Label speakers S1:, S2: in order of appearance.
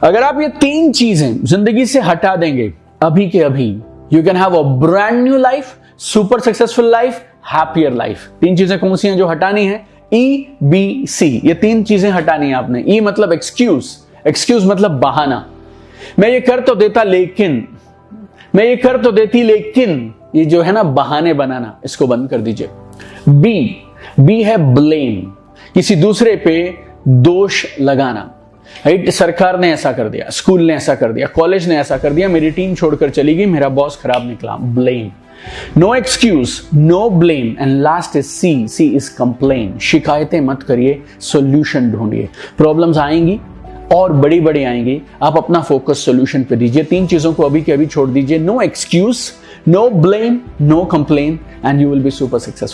S1: अगर आप ये तीन चीज़ें ज़िंदगी से हटा देंगे, अभी के अभी you can have a brand new life super successful life happier life तीन चीज़ें कौन सी हैं जो हटानी है? ई बी सी ये तीन चीज़ें हटानी है आपने। ई e मतलब एक्सक्यूज एक्सक्यूज मतलब बहाना। मैं ये कर तो देता लेकिन, मैं ये कर तो देती लेकिन, ये जो है ना बहाने बनाना, इसको बंद कर दीजिए। बी बी है ब्लेम किसी दूसरे पे दोष लगाना। राइट? सरकार ने ऐसा कर दिया, स्कूल ने ऐसा कर दिया, कॉलेज ने ऐसा कर दिया, मेरी टीम छोड़कर चली गई, मेरा बॉस खराब निकला blame no excuse no blame and last is C C is complain शिकायतें मत करिए सोल्यूशन ढूंढिए. प्रॉब्लम्स आएँगी, और बड़ी बड़ी आएँगी. आप अपना फोकस सोल्यूशन पे दीजिए, तीन चीज़ों को अभी के अभी छोड़ दीजिए. No excuse no blame no complain and you will be super successful